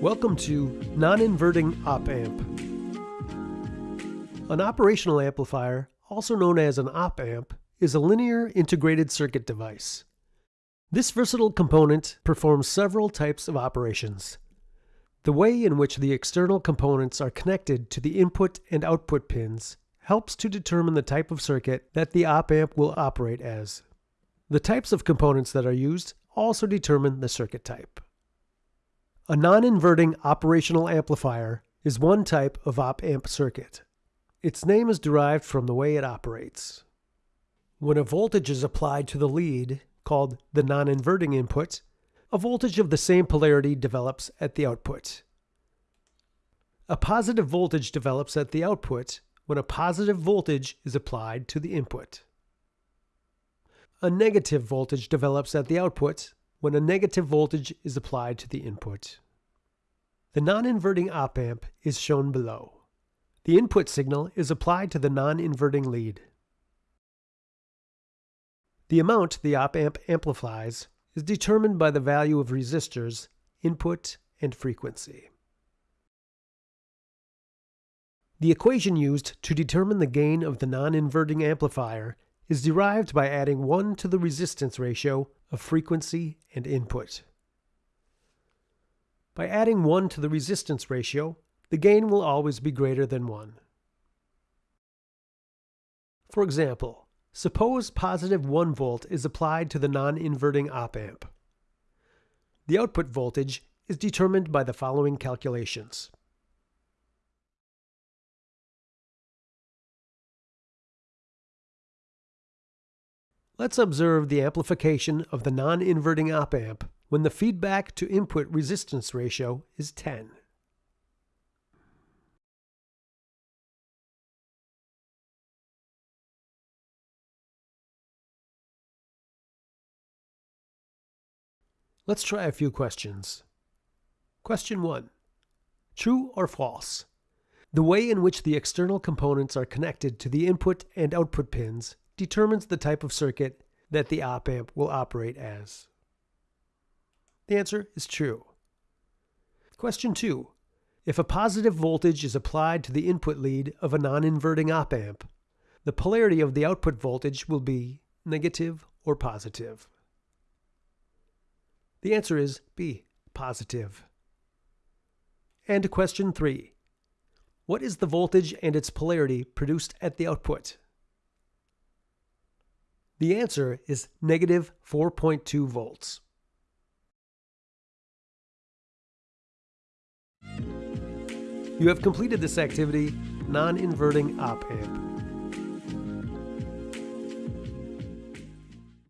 Welcome to Non-Inverting Op Amp. An operational amplifier, also known as an op amp, is a linear integrated circuit device. This versatile component performs several types of operations. The way in which the external components are connected to the input and output pins helps to determine the type of circuit that the op amp will operate as. The types of components that are used also determine the circuit type. A non-inverting operational amplifier is one type of op-amp circuit. Its name is derived from the way it operates. When a voltage is applied to the lead, called the non-inverting input, a voltage of the same polarity develops at the output. A positive voltage develops at the output when a positive voltage is applied to the input. A negative voltage develops at the output when a negative voltage is applied to the input. The non-inverting op-amp is shown below. The input signal is applied to the non-inverting lead. The amount the op-amp amplifies is determined by the value of resistors, input, and frequency. The equation used to determine the gain of the non-inverting amplifier is derived by adding 1 to the resistance ratio of frequency and input. By adding 1 to the resistance ratio, the gain will always be greater than 1. For example, suppose positive 1 volt is applied to the non-inverting op-amp. The output voltage is determined by the following calculations. Let's observe the amplification of the non-inverting op-amp when the feedback to input resistance ratio is 10. Let's try a few questions. Question 1. True or false? The way in which the external components are connected to the input and output pins determines the type of circuit that the op amp will operate as. The answer is true. Question 2. If a positive voltage is applied to the input lead of a non-inverting op amp, the polarity of the output voltage will be negative or positive. The answer is B, positive. And question 3. What is the voltage and its polarity produced at the output? The answer is negative 4.2 volts. You have completed this activity, non-inverting op amp.